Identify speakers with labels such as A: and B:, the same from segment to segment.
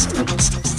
A: Thank you.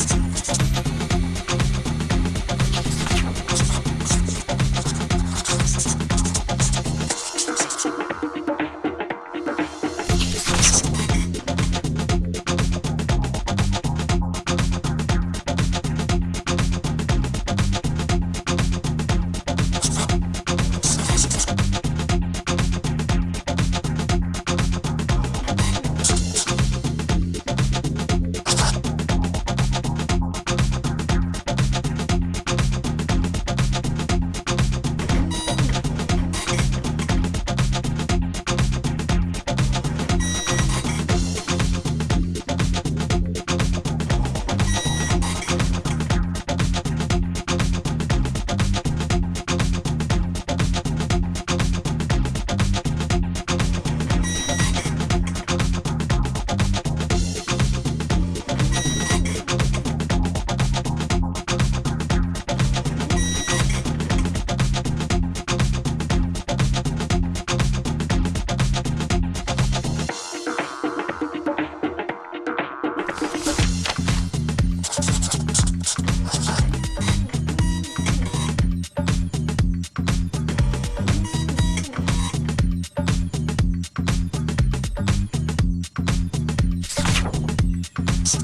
B: ちょっ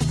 B: と。